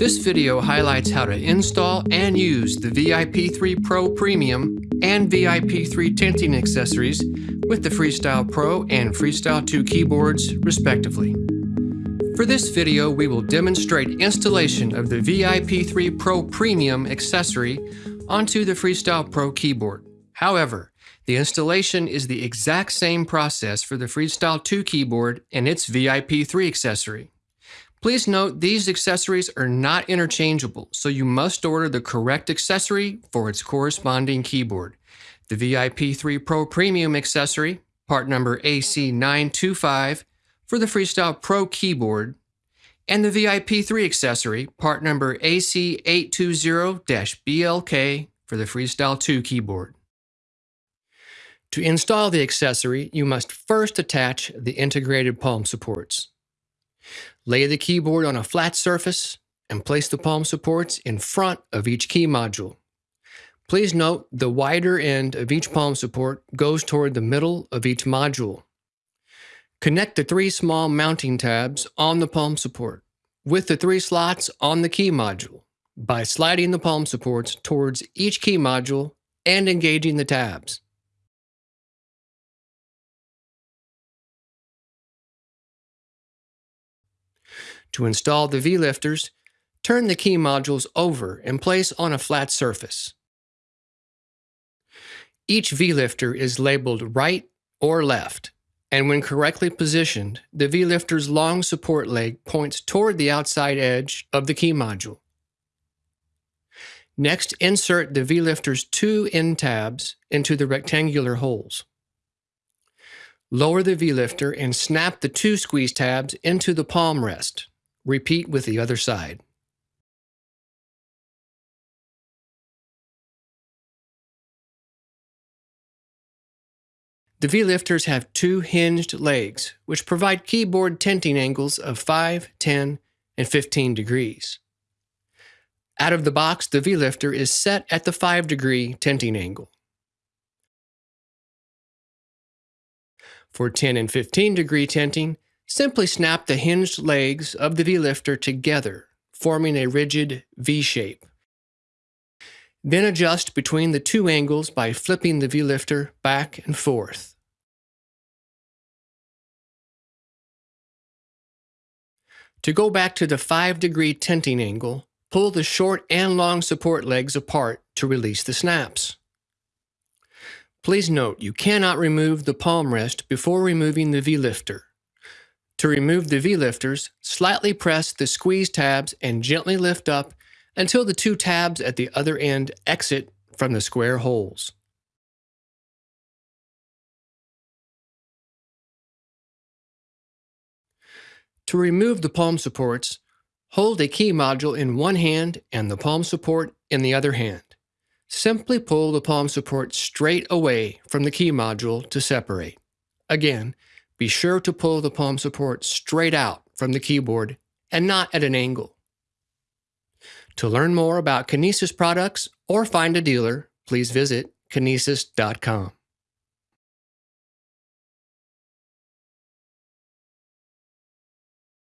This video highlights how to install and use the VIP3 Pro Premium and VIP3 tenting accessories with the Freestyle Pro and Freestyle 2 keyboards, respectively. For this video, we will demonstrate installation of the VIP3 Pro Premium accessory onto the Freestyle Pro keyboard. However, the installation is the exact same process for the Freestyle 2 keyboard and its VIP3 accessory. Please note these accessories are not interchangeable, so you must order the correct accessory for its corresponding keyboard. The VIP3 Pro Premium accessory, part number AC925, for the Freestyle Pro keyboard, and the VIP3 accessory, part number AC820-BLK for the Freestyle 2 keyboard. To install the accessory, you must first attach the integrated palm supports. Lay the keyboard on a flat surface and place the palm supports in front of each key module. Please note the wider end of each palm support goes toward the middle of each module. Connect the three small mounting tabs on the palm support with the three slots on the key module by sliding the palm supports towards each key module and engaging the tabs. To install the V-lifters, turn the key modules over and place on a flat surface. Each V-lifter is labeled right or left, and when correctly positioned, the V-lifter's long support leg points toward the outside edge of the key module. Next, insert the V-lifter's two end tabs into the rectangular holes. Lower the V-lifter and snap the two squeeze tabs into the palm rest. Repeat with the other side. The V-lifters have two hinged legs, which provide keyboard tenting angles of 5, 10, and 15 degrees. Out of the box, the V-lifter is set at the 5 degree tenting angle. For 10 and 15 degree tenting, Simply snap the hinged legs of the V-lifter together, forming a rigid V shape. Then adjust between the two angles by flipping the V-lifter back and forth. To go back to the 5 degree tenting angle, pull the short and long support legs apart to release the snaps. Please note you cannot remove the palm rest before removing the V-lifter. To remove the V-lifters, slightly press the squeeze tabs and gently lift up until the two tabs at the other end exit from the square holes. To remove the palm supports, hold a key module in one hand and the palm support in the other hand. Simply pull the palm support straight away from the key module to separate. Again, be sure to pull the palm support straight out from the keyboard and not at an angle. To learn more about Kinesis products or find a dealer, please visit kinesis.com.